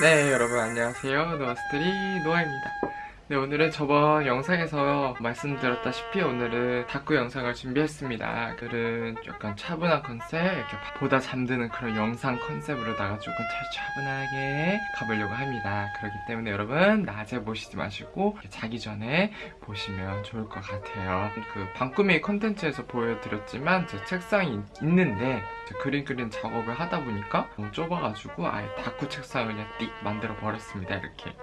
네 여러분 안녕하세요. 노아스토리 노아입니다 네 오늘은 저번 영상에서 말씀드렸다시피 오늘은 다꾸 영상을 준비했습니다. 오늘은 약간 차분한 컨셉 이렇게 보다 잠드는 그런 영상 컨셉으로다가 조금 차분하게 가보려고 합니다. 그렇기 때문에 여러분 낮에 보시지 마시고 자기 전에 보시면 좋을 것 같아요. 그 방꾸미 컨텐츠에서 보여드렸지만 제 책상이 있는데 그림 그린 작업을 하다 보니까 너무 좁아가지고 아예 다큐 책상을 그냥 띡 만들어 버렸습니다 이렇게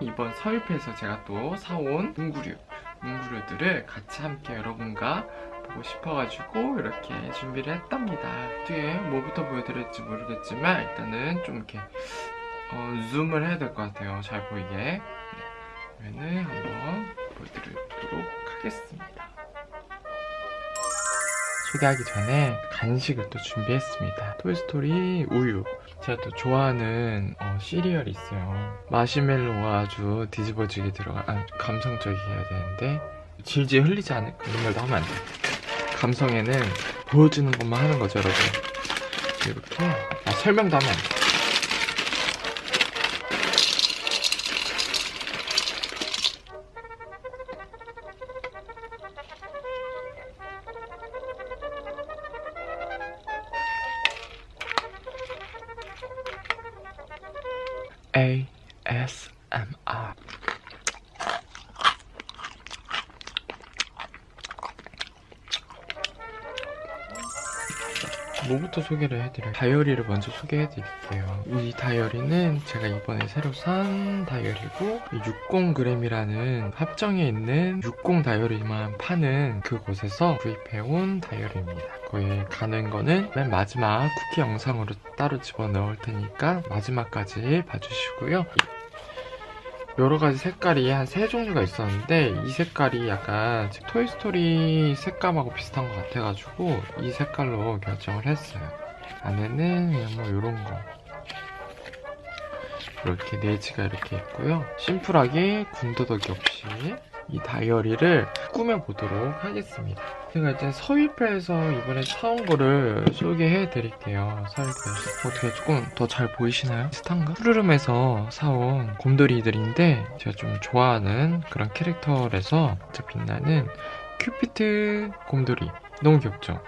이번 서울패에서 제가 또 사온 문구류 문구류들을 같이 함께 여러분과 보고 싶어가지고 이렇게 준비를 했답니다. 뒤에 뭐부터 보여드릴지 모르겠지만 일단은 좀 이렇게 어, 줌을 해야 될 것 같아요. 잘 보이게. 네. 그러면은 한번 보여드리도록 하겠습니다. 소개하기 전에 간식을 또 준비했습니다. 토이스토리 우유 제가 또 좋아하는 어, 시리얼이 있어요. 마시멜로가 아주 뒤집어지게 들어가 아, 감성적이게 해야 되는데 질질 흘리지 않을 이런 말도 하면 안돼 감성에는 보여주는 것만 하는 거죠 여러분. 이렇게 아, 설명도 하면 안돼 뭐부터 소개를 해드려요? 다이어리를 먼저 소개해드릴게요. 이 다이어리는 제가 이번에 새로 산 다이어리고 60g이라는 합정에 있는 60 다이어리만 파는 그곳에서 구입해온 다이어리입니다. 거기에 가는 거는 맨 마지막 쿠키 영상으로 따로 집어넣을 테니까 마지막까지 봐주시고요. 여러 가지 색깔이 한 세 종류가 있었는데 이 색깔이 약간 토이스토리 색감하고 비슷한 것 같아가지고 이 색깔로 결정을 했어요. 안에는 뭐 이런 거. 이렇게 네지가 이렇게 있고요. 심플하게 군더더기 없이 이 다이어리를 꾸며보도록 하겠습니다 제가 이제 서위패에서 이번에 사온 거를 소개해 드릴게요 서위패에서 어떻게 조금 더 잘 보이시나요? 비슷한가? 푸르름에서 사온 곰돌이들인데 제가 좀 좋아하는 그런 캐릭터라서 빛나는 큐피트 곰돌이 너무 귀엽죠?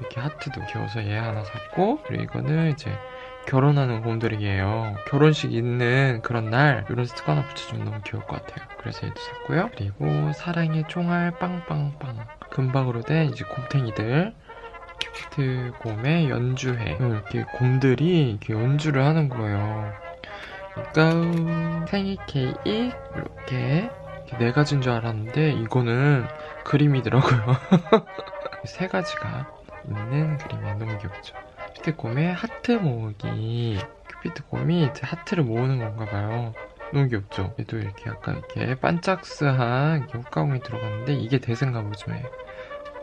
이렇게 하트도 귀여워서 얘 하나 샀고 그리고 이거는 이제 결혼하는 곰돌이에요. 결혼식 있는 그런 날 이런 스티커 하나 붙여주면 너무 귀여울 것 같아요. 그래서 얘도 샀고요. 그리고 사랑의 총알 빵빵빵. 금박으로 된 이제 곰탱이들. 큐피트 곰의 연주회. 이렇게 곰들이 이렇게 연주를 하는 거예요. 그러니까 생일 케이크 이렇게 네 가지인 줄 알았는데 이거는 그림이더라고요. 세 가지가 있는 그림이 너무 귀엽죠 큐피트 곰의 하트 모으기. 큐피트 곰이 하트를 모으는 건가 봐요. 너무 귀엽죠? 얘도 이렇게 약간 이렇게 반짝스한 효과음이 들어갔는데 이게 대생가 보죠예요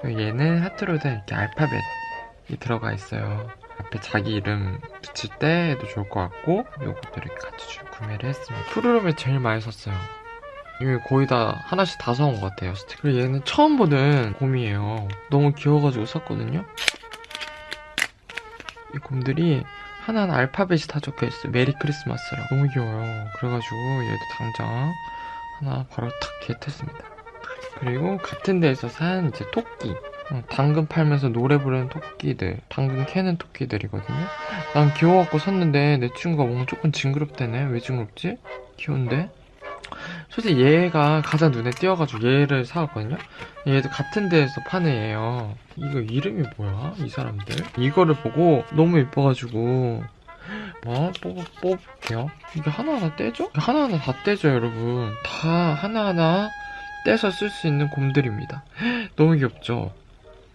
얘는 하트로 된 이렇게 알파벳이 들어가 있어요. 앞에 자기 이름 붙일 때도 좋을 것 같고 요것도 이렇게 같이 구매를 했습니다. 푸르름에 제일 많이 샀어요. 이게 거의 다 하나씩 다 사온 것 같아요 그리고 얘는 처음 보는 곰이에요. 너무 귀여워가지고 샀거든요 이 곰들이 하나는 알파벳이 다 적혀있어요. 메리 크리스마스라고. 너무 귀여워요. 그래가지고 얘도 당장 하나 바로 탁 겟했습니다. 그리고 같은 데에서 산 이제 토끼. 어, 당근 팔면서 노래 부르는 토끼들. 당근 캐는 토끼들이거든요. 난 귀여워갖고 샀는데 내 친구가 뭔가 조금 징그럽다네. 왜 징그럽지? 귀여운데? 솔직히 얘가 가장 눈에 띄어가지고 얘를 사왔거든요? 얘도 같은 데에서 파는 애예요. 이거 이름이 뭐야 이 사람들? 이거를 보고 너무 예뻐가지고. 뭐 뽑, 뽑을게요. 이게 하나하나 떼죠? 하나하나 다 떼죠 여러분. 다 하나하나 떼서 쓸 수 있는 곰들입니다. 너무 귀엽죠?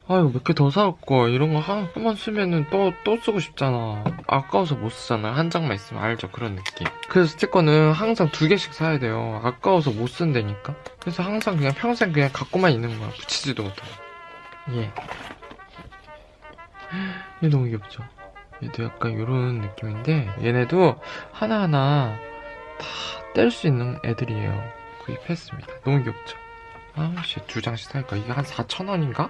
아유 몇 개 더 사올 거 이런 거 한 번 쓰면은 또, 또 쓰고 싶잖아. 아까워서 못 쓰잖아. 한 장만 있으면 알죠 그런 느낌. 그래서 스티커는 항상 두 개씩 사야 돼요. 아까워서 못 쓴다니까. 그래서 항상 그냥 평생 그냥 갖고만 있는 거야. 붙이지도 못하고. 예. 얘 너무 귀엽죠? 얘도 약간 이런 느낌인데 얘네도 하나하나 다 뗄 수 있는 애들이에요. 구입했습니다. 너무 귀엽죠? 아씨 두 장씩 살까 이게 한 4,000원인가?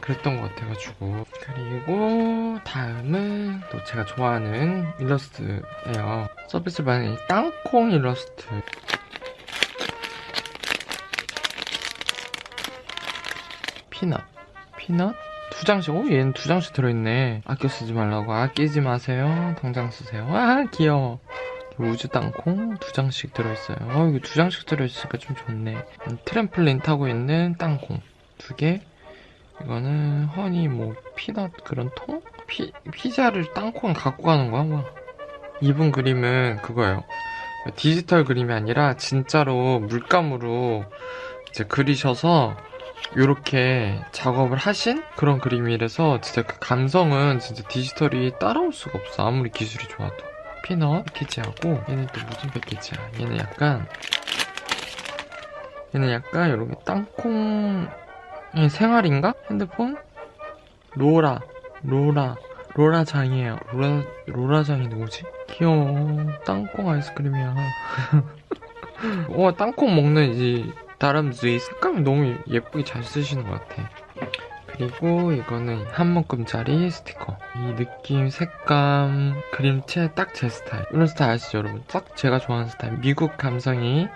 그랬던 것 같아가지고 그리고 다음은 또 제가 좋아하는 일러스트예요. 서비스 받은 이 땅콩 일러스트. Peanut. Peanut? 두 장씩, 오, 얘는 두 장씩 들어있네. 아껴 쓰지 말라고. 아끼지 마세요. 당장 쓰세요. 아, 귀여워. 우주 땅콩 두 장씩 들어있어요. 어, 이거 두 장씩 들어있으니까 좀 좋네. 음, 트램플린 타고 있는 땅콩 두 개. 이거는 honey 뭐 peanut 그런 통? 피, 피자를 땅콩 갖고 가는 거야? 와. 이분 그림은 그거예요. 디지털 그림이 아니라 진짜로 물감으로 이제 그리셔서 이렇게 작업을 하신 그런 그림이라서 진짜 그 감성은 진짜 디지털이 따라올 수가 없어. 아무리 기술이 좋아도. Peanut 패키지하고 얘는 또 무슨 패키지야? 얘는 약간 얘는 약간 이렇게 땅콩 얘 생활인가? 핸드폰? 로라 로라 로라장이에요 로라 로라장이 누구지? 귀여워 땅콩 아이스크림이야 와 땅콩 먹는 이 다람쥐 색감이 너무 예쁘게 잘 쓰시는 것 같아 그리고 이거는 한 묶음짜리 스티커 이 느낌, 색감, 그림체 딱 제 스타일 이런 스타일 아시죠 여러분? 딱 제가 좋아하는 스타일 미국 감성이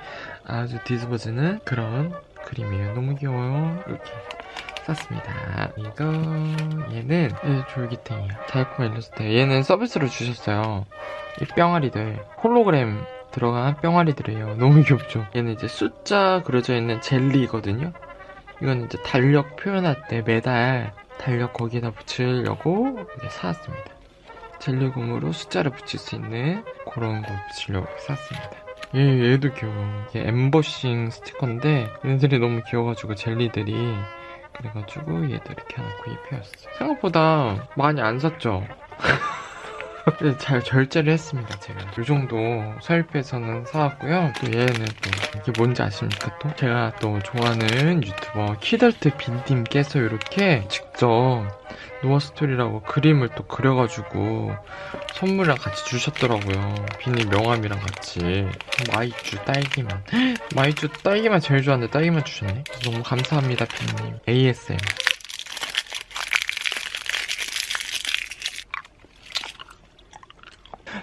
아주 뒤집어지는 그런 그림이에요. 너무 귀여워요. 이렇게 샀습니다. 이거 얘는 얘 졸귀탱이야 달콤 일러스트 얘는 서비스로 주셨어요. 이 뿅아리들. 홀로그램 들어간 뿅아리들이에요. 너무 귀엽죠? 얘는 이제 숫자 그려져 있는 젤리거든요? 이건 이제 달력 표현할 때 매달 달력 거기에다 붙이려고 사왔습니다. 젤리곰으로 숫자를 붙일 수 있는 그런 거 붙이려고 샀습니다. 얘, 얘도 귀여워. 이게 엠버싱 스티커인데 얘네들이 너무 귀여워가지고 젤리들이 그래가지고 얘도 이렇게 하나 구입해왔어요. 생각보다 많이 안 샀죠? 네, 잘 결제를 했습니다 제가. 이 정도 서일페에서는 사왔고요. 또 얘는 또 이게 뭔지 아십니까 또? 제가 또 좋아하는 유튜버 키덜트 빈님께서 이렇게 직접 노아스토리라고 그림을 또 그려가지고 선물이랑 같이 주셨더라고요. 빈님 명함이랑 같이. 마이쮸 딸기만. 마이쮸 딸기만 제일 좋아하는데 딸기만 주셨네? 너무 감사합니다 빈님. ASM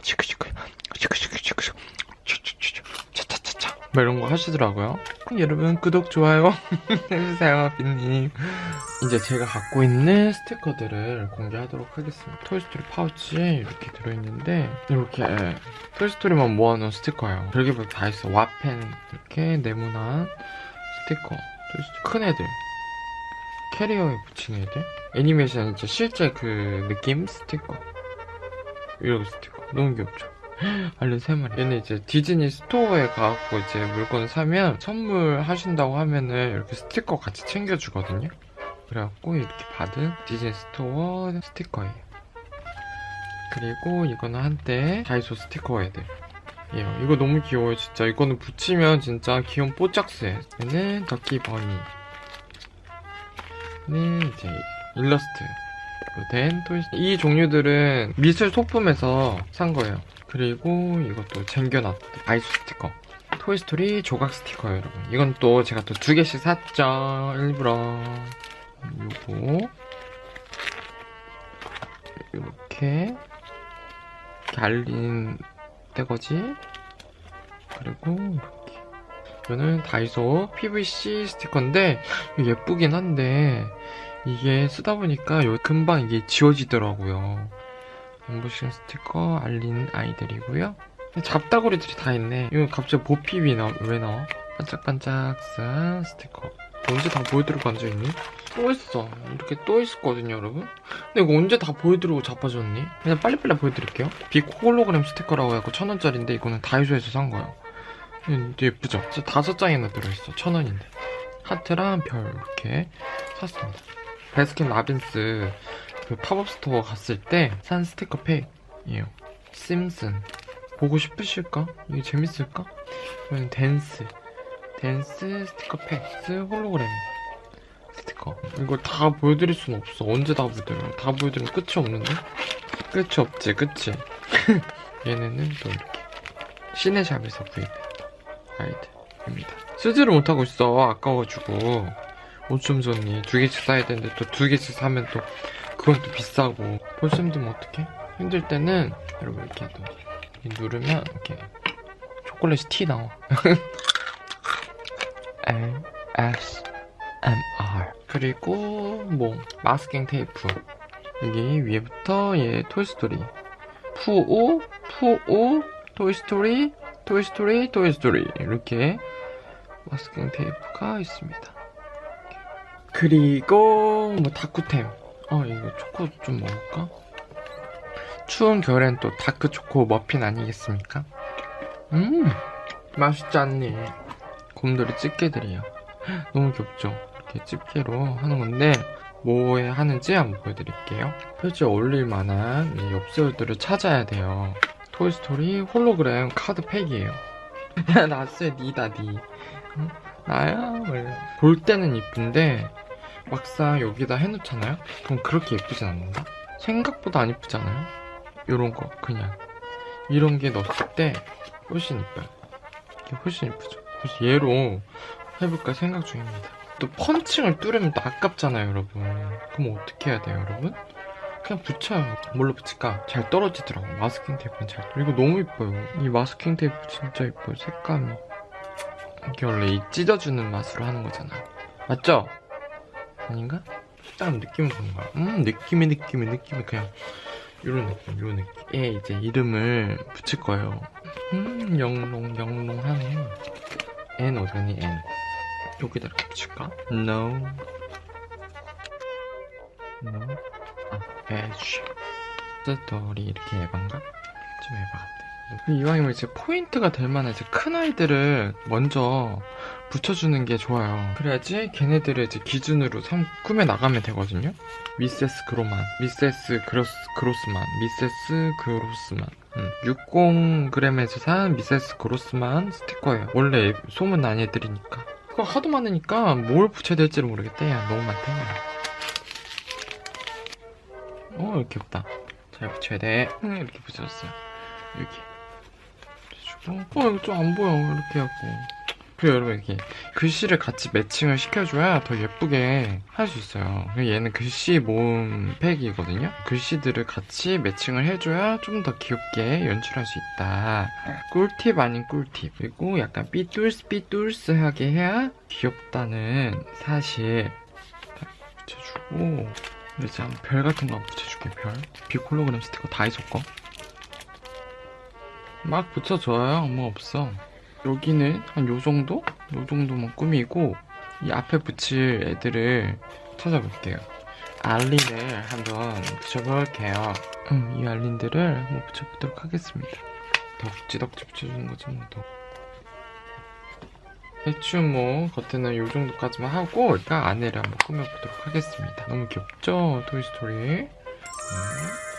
시크시크 시크시크시크 차차차차 뭐 이런 거 하시더라고요. 여러분 구독 좋아요 해주세요 빈님. 이제 제가 갖고 있는 스티커들을 공개하도록 하겠습니다. 토이스토리 파우치에 이렇게 들어있는데 이렇게 토이스토리만 모아놓은 스티커예요. 별개별 다 있어. 와펜 이렇게 네모난 스티커 토이스토리. 큰 애들. 캐리어에 붙이는 애들. 애니메이션 진짜 실제 그 느낌? 스티커. 이런 스티커. 너무 귀엽죠? 알린 세 마리. 얘는 이제 디즈니 스토어에 가갖고 이제 물건을 사면 선물 하신다고 하면은 이렇게 스티커 같이 챙겨주거든요. 그래갖고 이렇게 받은 디즈니 스토어 스티커예요. 그리고 이거는 한때 다이소 스티커 애들. 예요. 이거 너무 귀여워요, 진짜. 이거는 붙이면 진짜 귀여운 뽀짝스. 얘는 덕키 버니. 는 이제 일러스트. 된 토이 이 종류들은 미술 소품에서 산 거예요. 그리고 이것도 쟁겨놨 아이스 스티커. 토이스토리 조각 스티커예요, 여러분. 이건 또 제가 또 두 개씩 샀죠. 일부러. 요거. 이렇게. 알린 떼거지. 그리고 이렇게. 이거는 다이소 PVC 스티커인데 예쁘긴 한데 이게 쓰다 보니까 금방 이게 지워지더라고요. 엠보싱 스티커 알린 아이들이고요. 잡다구리들이 다 있네. 이거 갑자기 보핍이 나, 왜 나와? 반짝반짝 싼 스티커. 언제 다 보여드리고 앉아있니? 또 있어. 이렇게 또 있었거든요, 여러분. 근데 이거 언제 다 보여드리고 자빠졌니? 그냥 빨리빨리 보여드릴게요. 빅 홀로그램 스티커라고 해갖고 천원짜리인데 이거는 다이소에서 산 거예요. 근데 예쁘죠? 진짜 다섯 장이나 들어있어. 천원인데. 하트랑 별 이렇게 샀습니다. 베스킨 라빈스 그 팝업 스토어 갔을 때 산 스티커 팩이에요. 심슨. 보고 싶으실까? 이게 재밌을까? 이건 댄스. 댄스 스티커 팩. 홀로그램 스티커. 이걸 다 보여드릴 순 없어. 언제 다 보여드려? 다 보여드리면 끝이 없는데? 끝이 없지, 그치? 얘네는 또 이렇게. 시네샵에서 구입한 아이들입니다. 쓰지를 못하고 있어. 아까워가지고. 5점 줬니? 두 개씩 사야 되는데 또 두 개씩 사면 또 또 비싸고. 벌써 힘들면 어떡해? 힘들 때는 여러분 이렇게 또 누르면 이렇게 초콜릿이 티 나와. L S M R. 그리고 뭐 마스킹 테이프. 여기 위에부터 얘 토이스토리 푸오 푸오 토이스토리 토이스토리 토이스토리 이렇게 마스킹 테이프가 있습니다. 그리고 뭐 다꾸템 어 이거 초코 좀 먹을까? 추운 겨울엔 또 다크 초코 머핀 아니겠습니까? 음 맛있지 않니? 곰돌이 집게들이에요 너무 귀엽죠? 이렇게 집게로 하는 건데 뭐에 하는지 한번 보여드릴게요 표지에 어울릴 만한 이 엽서들을 찾아야 돼요 토이스토리 홀로그램 카드 팩이에요 야 나스의 니다 니 응? 나야 원래 볼 때는 이쁜데 막상 여기다 해놓잖아요? 그럼 그렇게 예쁘진 않는다? 생각보다 안 예쁘잖아요? 요런 거 그냥 이런 게 넣었을 때 훨씬 이뻐요 이게 훨씬 이쁘죠 그래서 얘로 해볼까 생각 중입니다 또 펀칭을 뚫으면 또 아깝잖아요 여러분 그럼 어떻게 해야 돼요 여러분? 그냥 붙여요 뭘로 붙일까? 잘 떨어지더라고 마스킹 테이프는 잘 이거 너무 이뻐요 이 마스킹 테이프 진짜 이뻐요 색감이 이게 원래 이 찢어주는 맛으로 하는 거잖아 맞죠? 아닌가? 딱 느낌은 거야. 음 느낌이 느낌이 느낌이 그냥 이런 느낌 이런 느낌. 에 이제 이름을 붙일 거예요. 음 영롱 영롱하네. N 어디 갔니? N. 여기다 이렇게 붙일까? No. No. 아 H. 스토리 이렇게 에반가? 좀 같아 이왕이면 이제 포인트가 될 만한 이제 큰 아이들을 먼저 붙여주는 게 좋아요. 그래야지 걔네들을 이제 기준으로 삼 꾸며 나가면 되거든요. Mrs. Grossman Mrs. Gross, 그로스만 미세스 그로스만. 음, 60g에서 산 미세스 그로스만 스티커예요. 원래 소문 난 애들이니까. 그거 하도 많으니까 뭘 붙여야 될지를 모르겠대. 야 너무 많다 어 귀엽다. 잘 붙여야 돼. 음, 이렇게 붙여줬어요. 이렇게 붙여주고 어 이거 좀 안 보여 이렇게 하고. 그리고 여러분 이렇게 글씨를 같이 매칭을 시켜줘야 더 예쁘게 할 수 있어요. 얘는 글씨 모음 팩이거든요. 글씨들을 같이 매칭을 해줘야 좀 더 귀엽게 연출할 수 있다. 꿀팁 아닌 꿀팁. 그리고 약간 삐뚤스 삐뚤스하게 해야 귀엽다는 사실 딱 붙여주고 이제 별 같은 거 붙여줄게 별. 비콜로그램 스티커 다이소 거 막 붙여줘요 뭐 없어 여기는 한 요정도? 요정도만 꾸미고 이 앞에 붙일 애들을 찾아볼게요 알린을 한번 붙여볼게요 음, 이 알린들을 한번 붙여보도록 하겠습니다 덕지덕지 붙여주는 거지 뭐 더. 대충 뭐 겉에는 요 정도까지만 하고 일단 안에를 한번 꾸며보도록 하겠습니다 너무 귀엽죠? 토이스토리 네.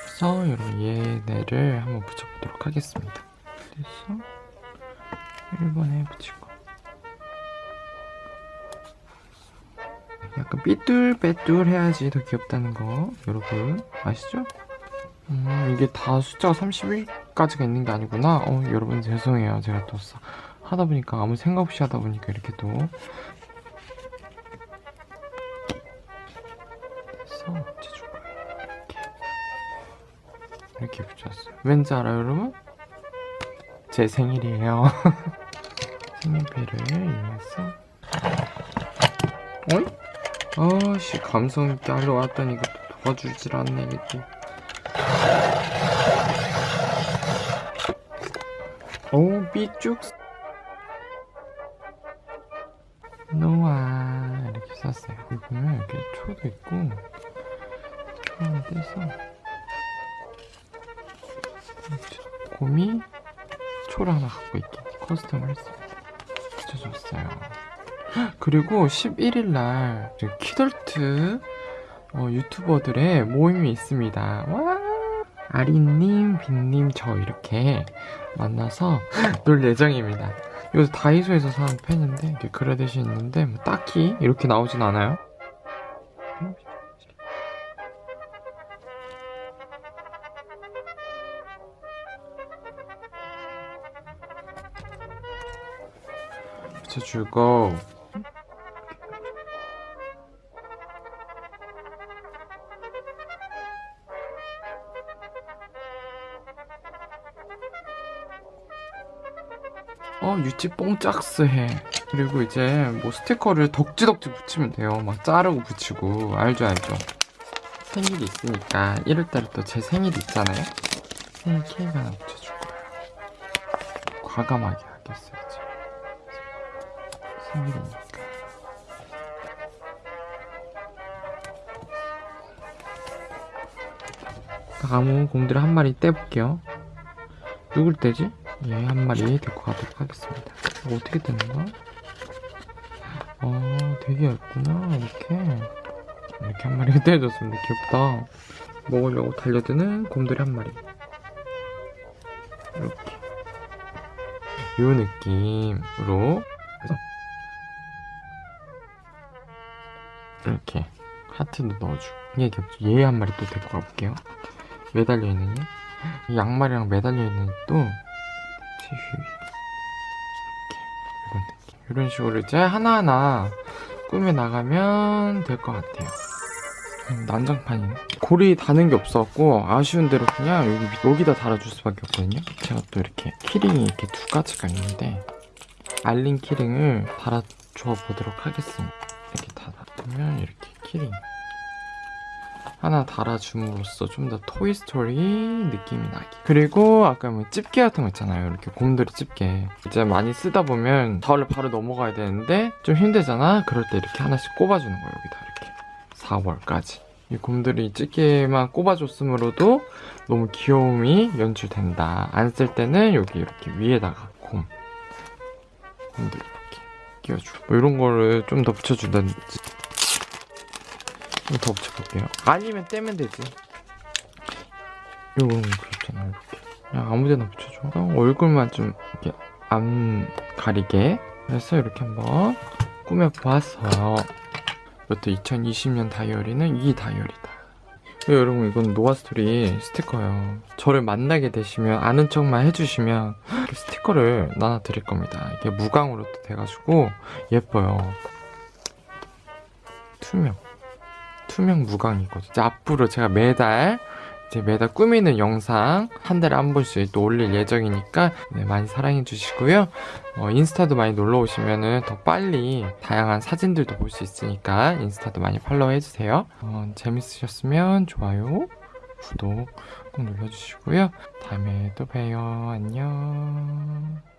그래서 이런 얘네를 한번 붙여보도록 하겠습니다 그래서 1번에 붙이고 약간 삐뚤빼뚤 해야지 더 귀엽다는 거 여러분. 아시죠? 음, 이게 다 숫자가 31까지가 있는 게 아니구나. 어 여러분 죄송해요. 제가 또 하다 보니까 아무 생각 없이 하다 보니까 이렇게 또 됐어 이렇게 붙였어요 왠지 알아요 여러분? 제 생일이에요. 생일배를 이용해서. 어이? 아씨 감성있게 하려 왔더니 이거 도와주질 않네 이게 또. 오, 삐쭉 노아. 이렇게 썼어요. 이거는 이렇게 초도 있고. 초 하나 떼서. 곰이 초를 하나 갖고 있게 custom을 했습니다 붙여줬어요. 그리고 11일날 키덜트 어, 유튜버들의 모임이 있습니다. 와! 아리님, 빈님, 저 이렇게 만나서 놀 예정입니다. 이거 다이소에서 산 펜인데 이렇게 그라데이션 있는데 뭐 딱히 이렇게 나오진 않아요 붙여주고 어 유치 뽕짝스 해. 그리고 이제 뭐 스티커를 덕지덕지 붙이면 돼요. 막 자르고 붙이고. 알죠 알죠. 생일이 있으니까 1월달에 또 제 생일이 있잖아요. 생일 케이크 하나 붙여줄 거예요. 과감하게 하겠어요. 생일이니까 나무 곰들 한 마리 떼볼게요. 누굴 떼지? 얘 한 마리 데리고 가도록 하겠습니다. 이거 어떻게 떼는 거야? 아 되게 얇구나 이렇게. 이렇게 한 마리가 떼어졌습니다. 귀엽다. 먹으려고 달려드는 곰돌이 한 마리. 이렇게. 요 느낌으로 그래서 하트도 넣어주고 이게 귀엽죠 얘한 마리 또 데리고 가볼게요 매달려 있는 얘. 이 양말이랑 매달려 있는 또 티슈 이런 느낌. 이런 식으로 이제 하나하나 꾸며 나가면 될 것 같아요. 음, 난장판이네. 고리 다는 게 없어갖고 아쉬운 대로 그냥 여기 여기다 달아줄 수밖에 없거든요. 제가 또 이렇게 키링이 이렇게 두 가지가 있는데 알린 키링을 달아줘 보도록 하겠습니다. 이렇게 달아두면 이렇게 키링. 하나 달아줌으로써 좀 더 토이스토리 느낌이 나게 그리고 아까 뭐 집게 같은 거 있잖아요. 이렇게 곰돌이 집게 이제 많이 쓰다 보면 가을로 바로 넘어가야 되는데 좀 힘들잖아? 그럴 때 이렇게 하나씩 꼽아주는 거예요 여기다 이렇게. 4월까지. 이 곰돌이 집게만 꼽아줬으므로도 너무 귀여움이 연출된다. 안 쓸 때는 여기 이렇게 위에다가 곰. 곰돌이 이렇게 끼워주고. 뭐 이런 거를 좀 더 붙여준다든지. 좀 더 붙여볼게요. 아니면 떼면 되지. 거 그렇잖아, 이렇게. 그냥 아무 데나 붙여줘. 어, 얼굴만 좀 이렇게 안 가리게. 그래서 이렇게 한번 꾸며보았어요. 이것도 2020년 다이어리는 이 다이어리다. 네, 여러분 이건 노아스토리 스티커예요. 저를 만나게 되시면 아는 척만 해주시면 스티커를 나눠 드릴 겁니다. 이게 무광으로 또 돼가지고 예뻐요. 투명. 투명 무광이거든요. 앞으로 제가 매달 이제 매달 꾸미는 영상 한 달에 한 번씩 또 올릴 예정이니까 네, 많이 사랑해 주시고요. 어, 인스타도 많이 놀러 오시면은 더 빨리 다양한 사진들도 볼 수 있으니까 인스타도 많이 팔로우 해주세요. 어, 재밌으셨으면 좋아요, 구독 꼭 눌러주시고요. 다음에 또 봬요. 안녕.